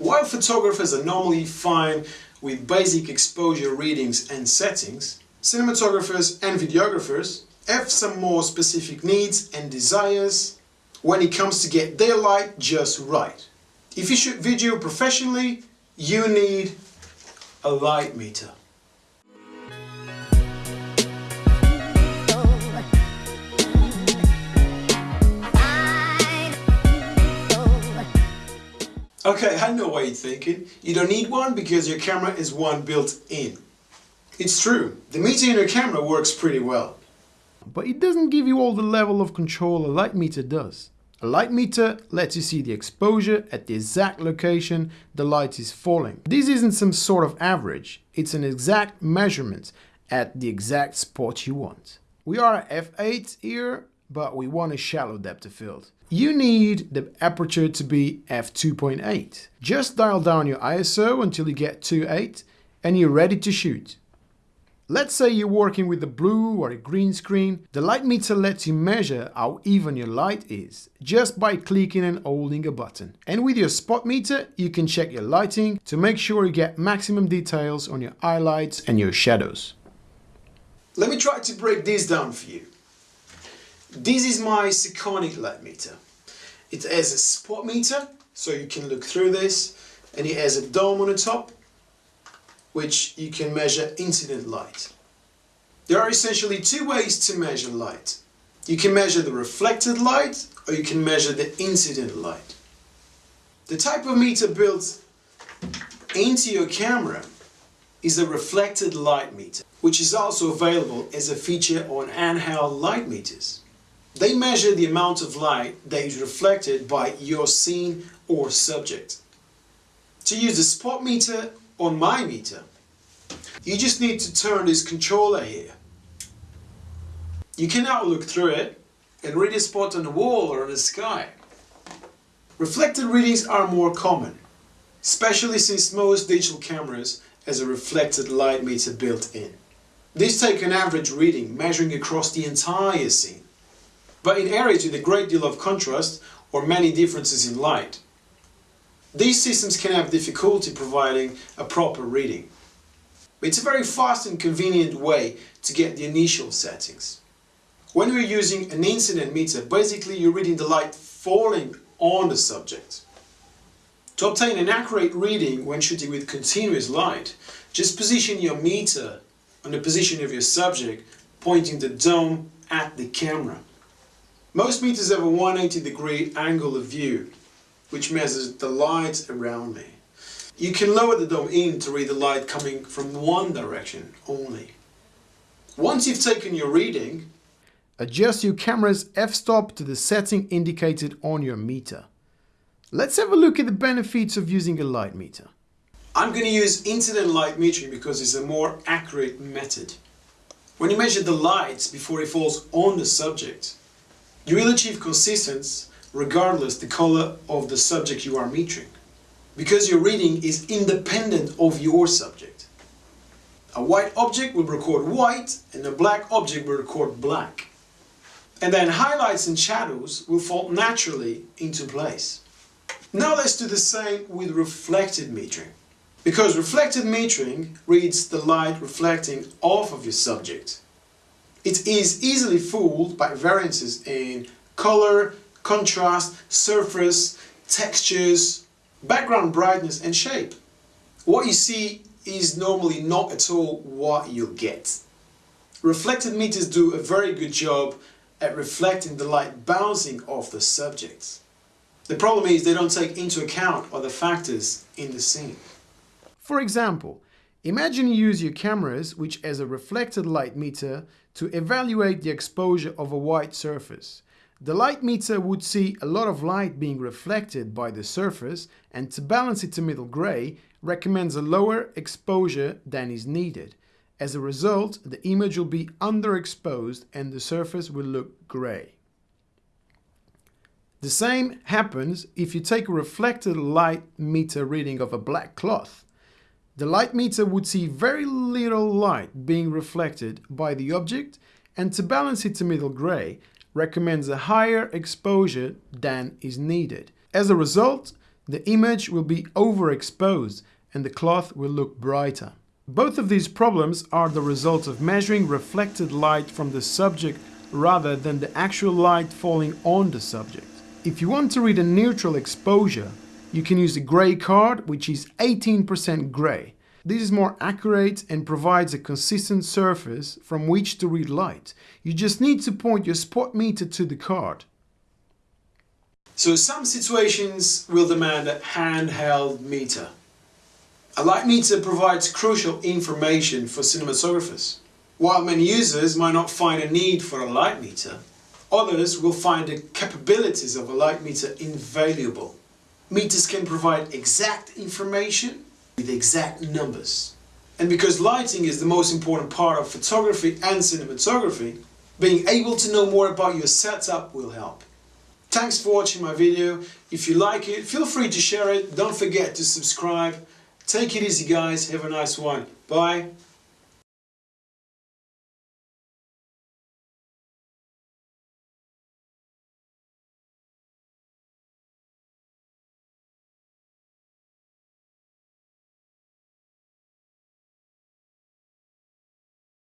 While photographers are normally fine with basic exposure readings and settings, cinematographers and videographers have some more specific needs and desires when it comes to get their light just right. If you shoot video professionally, you need a light meter. Okay, I know what you're thinking. You don't need one because your camera is one built in. It's true, the meter in your camera works pretty well. But it doesn't give you all the level of control a light meter does. A light meter lets you see the exposure at the exact location the light is falling. This isn't some sort of average, it's an exact measurement at the exact spot you want. We are at f8 here, but we want a shallow depth of field. You need the aperture to be f2.8. Just dial down your ISO until you get 2.8 and you're ready to shoot. Let's say you're working with a blue or a green screen. The light meter lets you measure how even your light is just by clicking and holding a button. And with your spot meter, you can check your lighting to make sure you get maximum details on your highlights and your shadows. Let me try to break this down for you. This is my Sekonic light meter. It has a spot meter, so you can look through this, and it has a dome on the top which you can measure incident light. There are essentially two ways to measure light. You can measure the reflected light or you can measure the incident light. The type of meter built into your camera is a reflected light meter, which is also available as a feature on handheld light meters. They measure the amount of light that is reflected by your scene or subject. To use the spot meter on my meter, you just need to turn this controller here. You can now look through it and read a spot on the wall or in the sky. Reflected readings are more common, especially since most digital cameras has a reflected light meter built in. These take an average reading measuring across the entire scene, but in areas with a great deal of contrast or many differences in light. These systems can have difficulty providing a proper reading. It's a very fast and convenient way to get the initial settings. When we're using an incident meter, basically you're reading the light falling on the subject. To obtain an accurate reading when shooting with continuous light, just position your meter on the position of your subject, pointing the dome at the camera. Most meters have a 180 degree angle of view, which measures the light around me. You can lower the dome in to read the light coming from one direction only. Once you've taken your reading, adjust your camera's f-stop to the setting indicated on your meter. Let's have a look at the benefits of using a light meter. I'm going to use incident light metering because it's a more accurate method. When you measure the light before it falls on the subject, you will achieve consistency regardless the color of the subject you are metering. Because your reading is independent of your subject. A white object will record white and a black object will record black. And then highlights and shadows will fall naturally into place. Now let's do the same with reflected metering. Because reflected metering reads the light reflecting off of your subject. It is easily fooled by variances in color, contrast, surface, textures, background brightness and shape. What you see is normally not at all what you'll get. Reflected meters do a very good job at reflecting the light bouncing off the subject. The problem is they don't take into account other factors in the scene. For example, imagine you use your cameras which has a reflected light meter to evaluate the exposure of a white surface. The light meter would see a lot of light being reflected by the surface and to balance it to middle gray recommends a lower exposure than is needed. As a result, the image will be underexposed and the surface will look gray. The same happens if you take a reflected light meter reading of a black cloth. The light meter would see very little light being reflected by the object and to balance it to middle gray recommends a higher exposure than is needed. As a result, The image will be overexposed and the cloth will look brighter. Both of these problems are the result of measuring reflected light from the subject rather than the actual light falling on the subject. If you want to read a neutral exposure, you can use the grey card, which is 18% grey. This is more accurate and provides a consistent surface from which to read light. You just need to point your spot meter to the card. So some situations will demand a handheld meter. A light meter provides crucial information for cinematographers. While many users might not find a need for a light meter, others will find the capabilities of a light meter invaluable. Meters can provide exact information with exact numbers. And because lighting is the most important part of photography and cinematography, being able to know more about your setup will help. Thanks for watching my video. If you like it, feel free to share it. Don't forget to subscribe. Take it easy guys. Have a nice one. Bye.